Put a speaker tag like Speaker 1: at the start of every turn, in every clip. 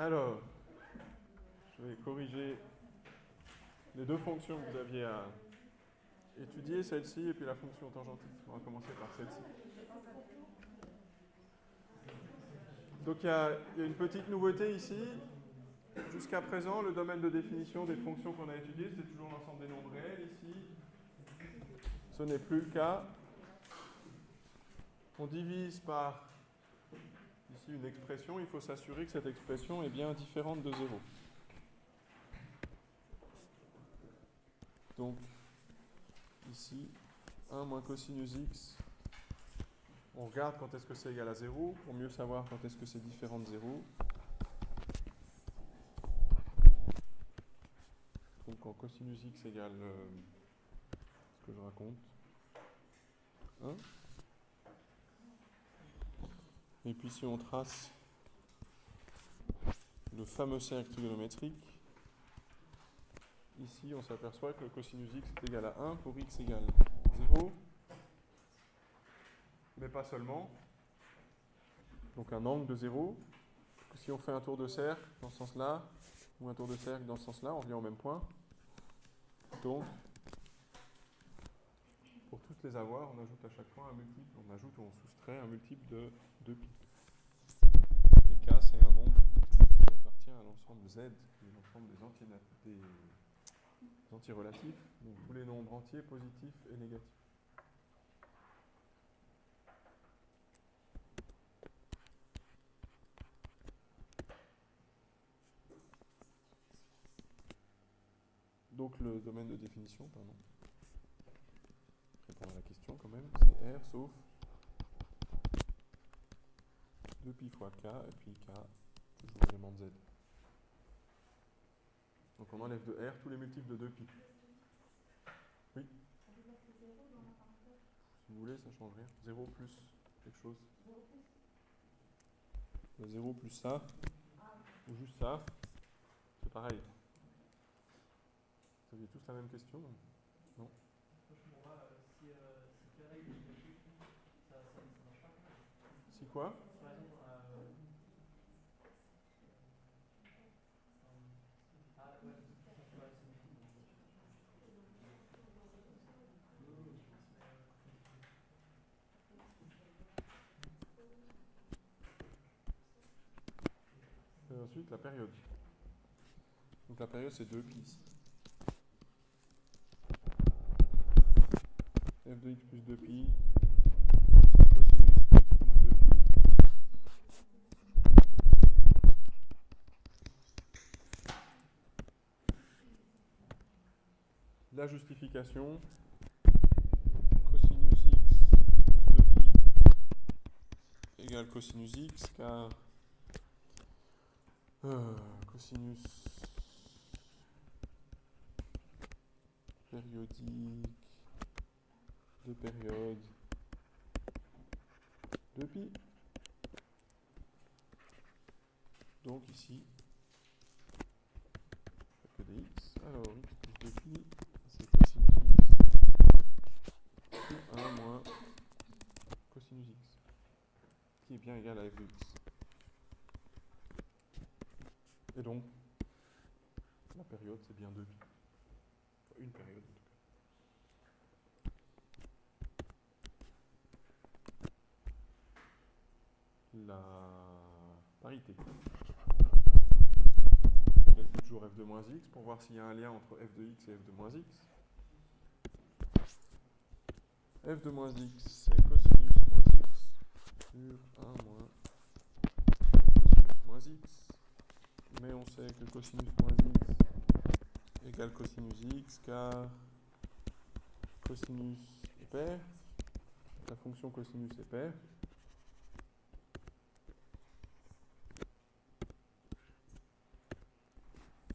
Speaker 1: Alors, je vais corriger les deux fonctions que vous aviez à étudier, celle-ci et puis la fonction tangentite. On va commencer par celle-ci. Donc il y, a, une petite nouveauté ici. Jusqu'à présent, le domaine de définition des fonctions qu'on a étudiées, c'était toujours l'ensemble des nombres réels. Ici, ce n'est plus le cas. On divise par ici une expression. Il faut s'assurer que cette expression est bien différente de 0. Donc, ici, 1 moins cosinus x on regarde quand est-ce que c'est égal à 0 pour mieux savoir quand est-ce que c'est différent de 0. Donc quand cosinus x égale euh, ce que je raconte 1. Et puis si on trace le fameux cercle trigonométrique, ici on s'aperçoit que le cosinus x est égal à 1 pour x égale 0 mais pas seulement. Donc un angle de 0. Si on fait un tour de cercle dans ce sens-là, ou un tour de cercle dans ce sens-là, on revient au même point. Donc, les avoir, on ajoute à chaque fois un multiple, on ajoute ou on soustrait un multiple de 2pi. Et k, c'est un nombre qui appartient à l'ensemble z, qui est l'ensemble des, des antirelatifs, donc tous les nombres entiers positifs et négatifs. Donc le domaine de définition, pardon. La question quand même, c'est R sauf 2pi fois K et puis K, toujours élément de Z. Donc on enlève de R tous les multiples de 2pi. Oui Si vous voulez, ça change rien. 0 plus quelque chose. 0 plus ça, ou juste ça, c'est pareil. Vous aviez tous la même question Non Si quoi Et ensuite la période. Donc la période c'est 2 pistes. f de x plus 2pi, cosinus x plus 2pi. La justification, cosinus x plus 2pi égale cosinus x, car euh, cosinus périodique de période de pi. Donc ici, que des. Alors x plus 2pi, c'est cosinus x sur 1 moins cosinus x, qui est bien égal à f de x. Et donc, la période, c'est bien 2pi. une période. la parité. Calcule toujours f de moins x pour voir s'il y a un lien entre f de x et f de moins x? f de moins x, c'est x sur 1 moins cosinus moins x. Mais on sait que cosinus moins x égale cosinus x car cosinus est pair. La fonction cosinus est paire.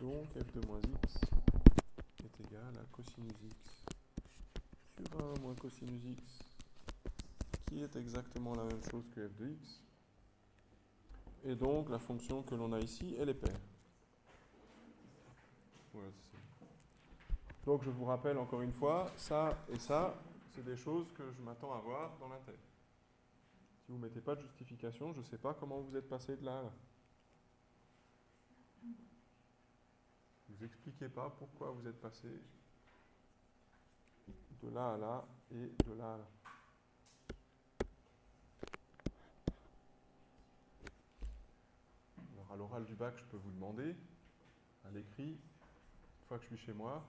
Speaker 1: Donc f de moins x est égal à cosinus x sur 1 moins cosinus x, qui est exactement la même chose que f de x. Et donc la fonction que l'on a ici, elle est paire. donc je vous rappelle encore une fois, ça et ça, c'est des choses que je m'attends à voir dans tête. Si vous ne mettez pas de justification, je ne sais pas comment vous êtes passé de là à là. Vous expliquez pas pourquoi vous êtes passé de là à là et de là à là. Alors à l'oral du bac, je peux vous demander, à l'écrit, une fois que je suis chez moi,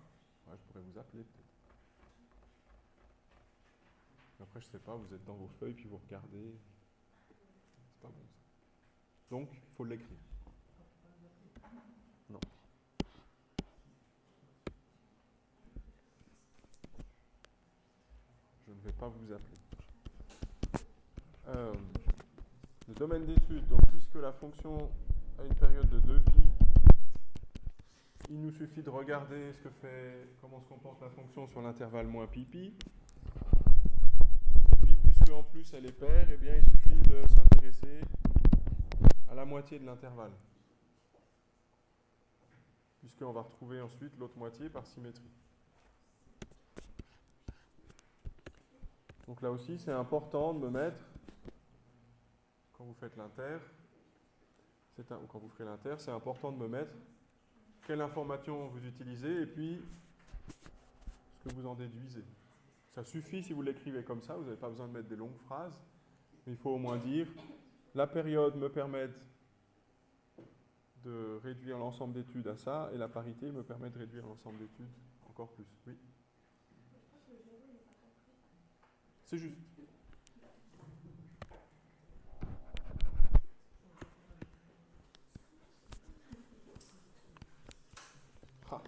Speaker 1: je pourrais vous appeler peut-être. Après, je sais pas, vous êtes dans vos feuilles, puis vous regardez. C'est pas bon ça. Donc, il faut l'écrire. Non. Je ne vais pas vous appeler. Euh, le domaine d'étude, donc puisque la fonction a une période de 2 pi, il nous suffit de regarder ce que fait, comment se comporte la fonction sur l'intervalle moins pi pi. Et puis puisque en plus elle est paire, eh bien il suffit de s'intéresser à la moitié de l'intervalle. Puisqu'on va retrouver ensuite l'autre moitié par symétrie. Donc là aussi, c'est important de me mettre, quand vous faites l'inter, quand vous ferez l'inter, c'est important de me mettre quelle information vous utilisez et puis ce que vous en déduisez. Ça suffit si vous l'écrivez comme ça, vous n'avez pas besoin de mettre des longues phrases, mais il faut au moins dire la période me permet de réduire l'ensemble d'études à ça et la parité me permet de réduire l'ensemble d'études encore plus. Oui. C'est juste. Ah.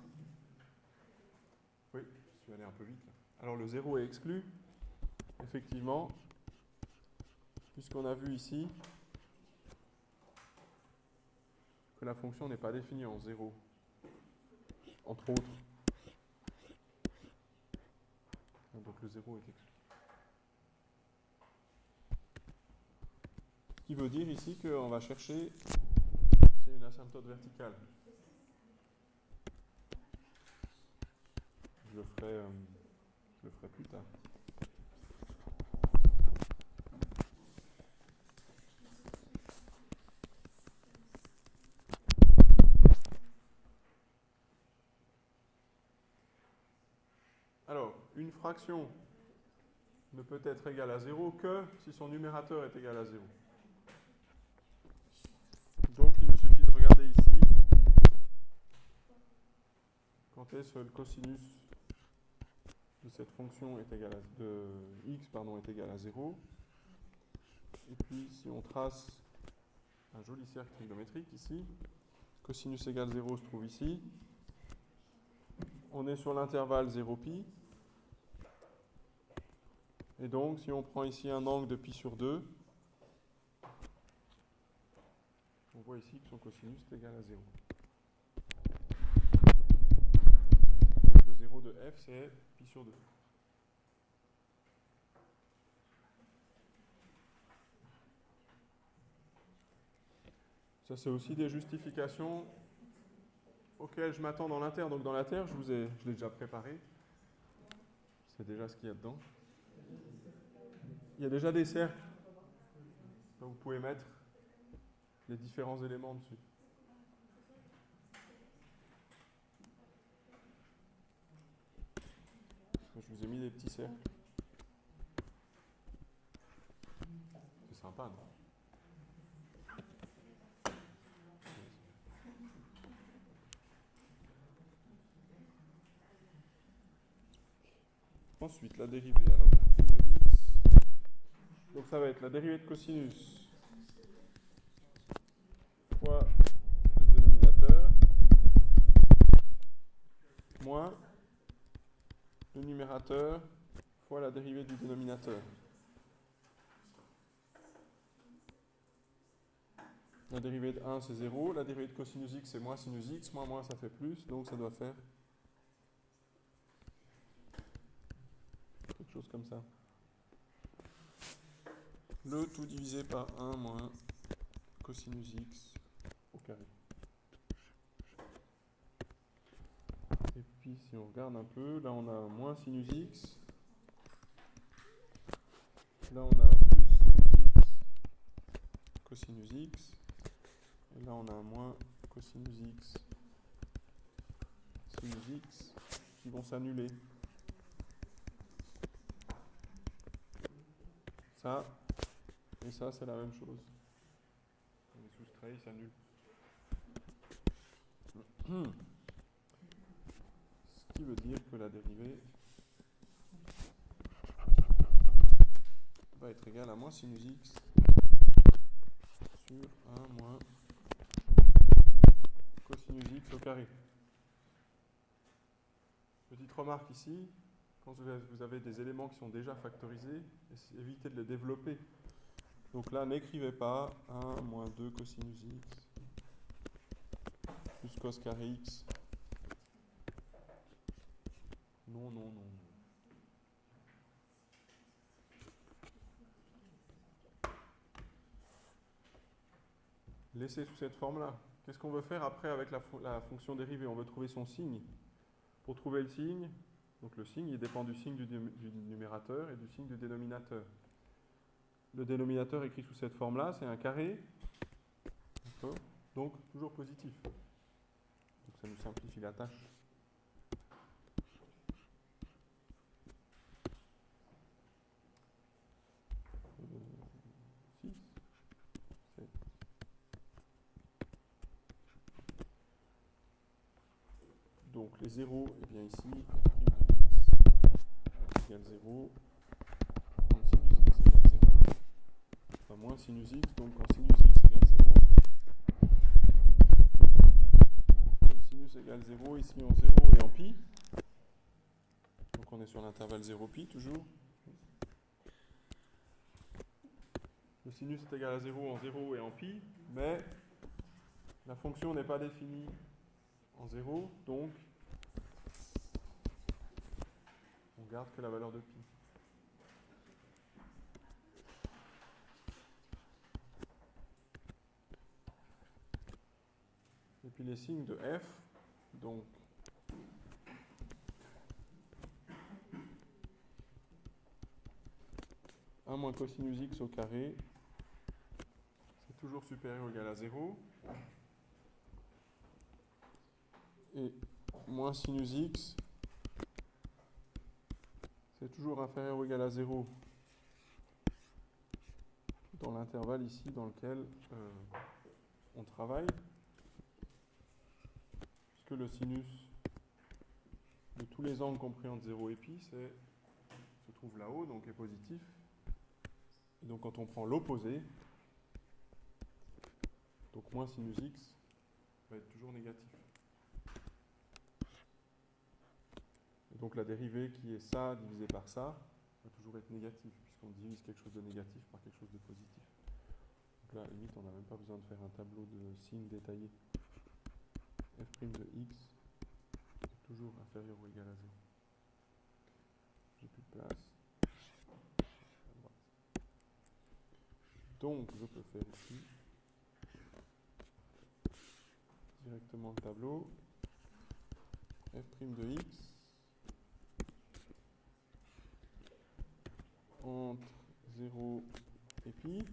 Speaker 1: Oui, je suis allé un Alors le 0 est exclu, effectivement, puisqu'on a vu ici que la fonction n'est pas définie en 0, entre autres. Donc le 0 est exclu. Ce qui veut dire ici qu'on va chercher, une asymptote verticale. Je le ferai, euh, je le ferai plus tard. Alors, une fraction ne peut être égale à 0 que si son numérateur est égal à 0. Donc, il nous suffit de regarder ici quand est-ce que le cosinus cette fonction est égal à, de x pardon, est égal à 0. Et puis, si on trace un joli cercle trigonométrique ici, cosinus égale 0 se trouve ici. On est sur l'intervalle 0pi. Et donc, si on prend ici un angle de pi sur 2, on voit ici que son cosinus est égal à 0. Donc le 0 f, c'est pi sur 2. Ça, c'est aussi des justifications auxquelles je m'attends dans l'inter. Donc dans l'inter, je vous ai, je l'ai déjà préparé. C'est déjà ce qu'il y a dedans. Il y a déjà des cercles. vous pouvez mettre les différents éléments dessus. Je vous ai mis des petits cercles. C'est sympa, non Ensuite, la dérivée. Alors, de x. Donc, ça va être la dérivée de cosinus fois le dénominateur moins le numérateur fois la dérivée du dénominateur. La dérivée de 1, c'est 0. La dérivée de cosinus x, c'est moins sinus x. Moins moins, ça fait plus. Donc, ça doit faire quelque chose comme ça. Le tout divisé par 1 moins cosinus x au carré. Si on regarde un peu, là on a un moins sinus x. Là on a un plus sinus x cosinus x. Et là on a un moins cosinus x cosinus x qui vont s'annuler. Ça et ça, c'est la même chose. On les soustrait, ils s'annulent. Qui veut dire que la dérivée va être égale à moins sinus x sur 1 moins cosinus x au carré. Petite remarque ici, quand vous avez des éléments qui sont déjà factorisés, évitez de les développer. Donc là, n'écrivez pas 1 moins 2 cosinus x plus cos carré x. Non, non, non. Laissez sous cette forme-là. Qu'est-ce qu'on veut faire après avec la, fonction dérivée? On veut trouver son signe. Pour trouver le signe, donc le signe, dépend du signe du, numérateur et du signe du dénominateur. Le dénominateur écrit sous cette forme-là, c'est un carré. Donc, toujours positif. Ça nous simplifie la tâche. Donc les zéros, et bien ici, f' de x égale 0, quand sinus x égale 0, enfin moins sinus x, donc quand sinus x égale 0, sinus égale 0, ici en 0 et en pi, donc on est sur l'intervalle 0 pi toujours. Le sinus est égal à 0 en 0 et en pi, mais la fonction n'est pas définie en 0, donc on garde que la valeur de pi. Et puis les signes de f, donc moins cosinus x au carré, c'est toujours supérieur ou égal à 0 et moins sinus x, c'est toujours inférieur ou égal à 0 dans l'intervalle ici dans lequel euh, on travaille, puisque le sinus de tous les angles compris entre 0 et pi se trouve là-haut, donc est positif. Et donc quand on prend l'opposé, donc moins sinus x va être toujours négatif. Donc la dérivée qui est ça divisé par ça va toujours être négative, puisqu'on divise quelque chose de négatif par quelque chose de positif. Donc là, à limite, on n'a même pas besoin de faire un tableau de signes détaillés. f' de x est toujours inférieur ou égal à 0. J'ai plus de place. Donc, je peux faire ici directement le tableau f' de x entre 0 et pi,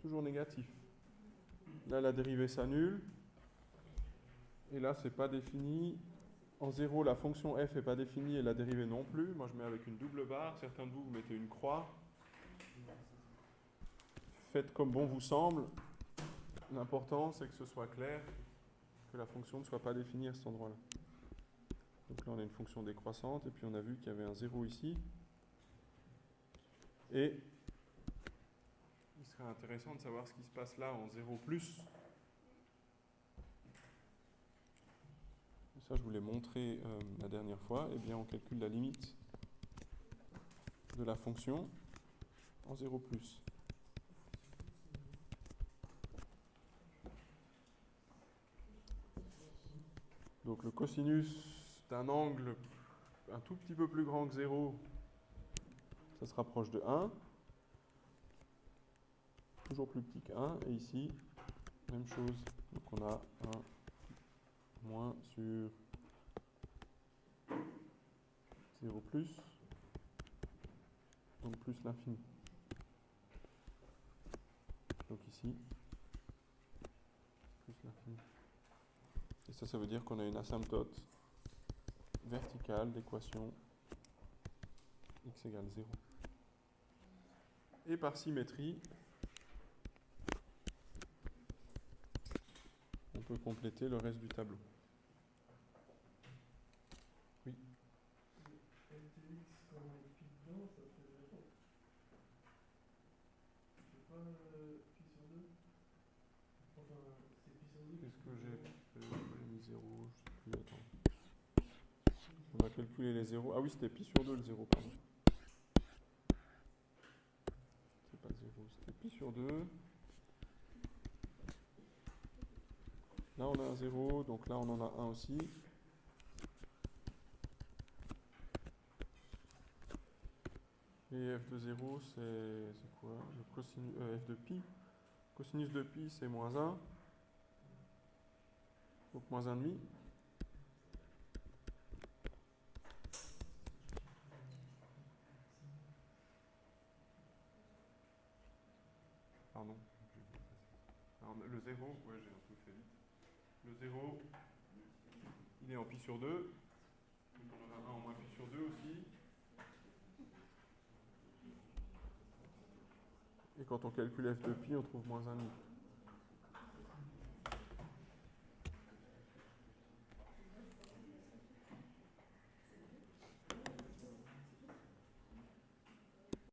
Speaker 1: toujours négatif. Là, la dérivée s'annule. Et là, c'est pas défini. En 0, la fonction f n'est pas définie et la dérivée non plus. Moi, je mets avec une double barre. Certains de vous, vous mettez une croix. Faites comme bon vous semble. L'important, c'est que ce soit clair, que la fonction ne soit pas définie à cet endroit-là. Donc là, on a une fonction décroissante, et puis on a vu qu'il y avait un 0 ici. Et il serait intéressant de savoir ce qui se passe là en 0 plus. Ça, je vous l'ai montré euh, la dernière fois. Eh bien, on calcule la limite de la fonction en 0 plus. Donc le cosinus d'un angle un tout petit peu plus grand que 0 ça se rapproche de 1. Toujours plus petit que 1. Et ici, même chose. Donc on a 1 moins sur 0 plus. Donc plus l'infini. Donc ici, plus l'infini. Et ça, ça veut dire qu'on a une asymptote verticale d'équation x égale 0. Et par symétrie, on peut compléter le reste du tableau. Oui. Qu'est-ce que j'ai fait? J'ai mis 0, je sais plus, attends. On va calculer les zéros. Ah oui, c'était pi sur 2 le 0, pardon. C'est pas 0, c'était pi sur 2. Là, on a un 0, donc là, on en a un aussi. Et f de 0, c'est quoi? Le cosinus, euh, f de pi. Cosinus de pi, c'est moins 1. Donc moins 1,5. Le 0, ouais, j'ai un peu fait vite. Le 0, il est en pi sur 2. Donc on en a un en moins pi sur 2 aussi. Et quand on calcule f de pi, on trouve moins 1,5.